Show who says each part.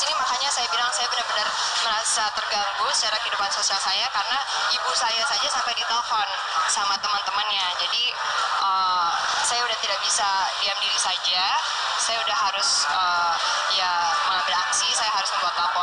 Speaker 1: sini makanya saya bilang saya benar-benar merasa terganggu secara kehidupan sosial saya karena ibu saya saja sampai ditelepon sama teman-temannya. Jadi uh, saya udah tidak bisa diam diri saja. Saya udah harus uh, ya mengambil aksi. Saya harus membuat laporan